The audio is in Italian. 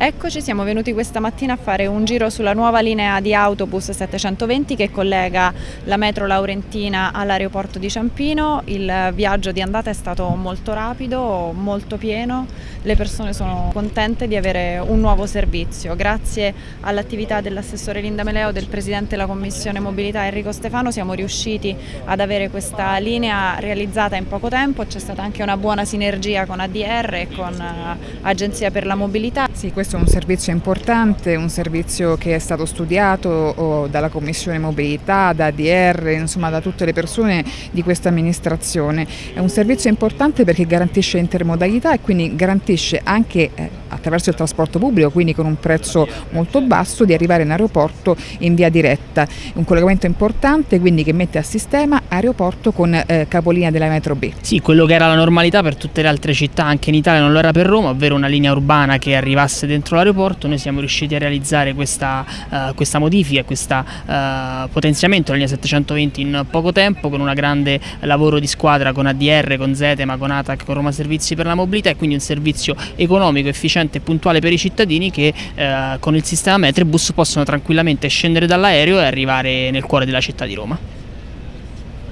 Eccoci, siamo venuti questa mattina a fare un giro sulla nuova linea di autobus 720 che collega la metro Laurentina all'aeroporto di Ciampino. Il viaggio di andata è stato molto rapido, molto pieno, le persone sono contente di avere un nuovo servizio. Grazie all'attività dell'assessore Linda Meleo, del presidente della commissione mobilità Enrico Stefano siamo riusciti ad avere questa linea realizzata in poco tempo, c'è stata anche una buona sinergia con ADR e con eh, Agenzia per la Mobilità. Sì, questo è un servizio importante, un servizio che è stato studiato dalla Commissione Mobilità, da ADR, insomma da tutte le persone di questa amministrazione. È un servizio importante perché garantisce intermodalità e quindi garantisce anche eh, attraverso il trasporto pubblico, quindi con un prezzo molto basso, di arrivare in aeroporto in via diretta. Un collegamento importante quindi che mette a sistema aeroporto con eh, capolinea della metro B. Sì, quello che era la normalità per tutte le altre città, anche in Italia non lo era per Roma, ovvero una linea urbana che arrivasse dentro l'aeroporto, noi siamo riusciti a realizzare questa, uh, questa modifica, questo uh, potenziamento della linea 720 in poco tempo con un grande lavoro di squadra con ADR, con Zetema, con ATAC, con Roma Servizi per la Mobilità e quindi un servizio economico, efficiente e puntuale per i cittadini che uh, con il sistema Metribus possono tranquillamente scendere dall'aereo e arrivare nel cuore della città di Roma.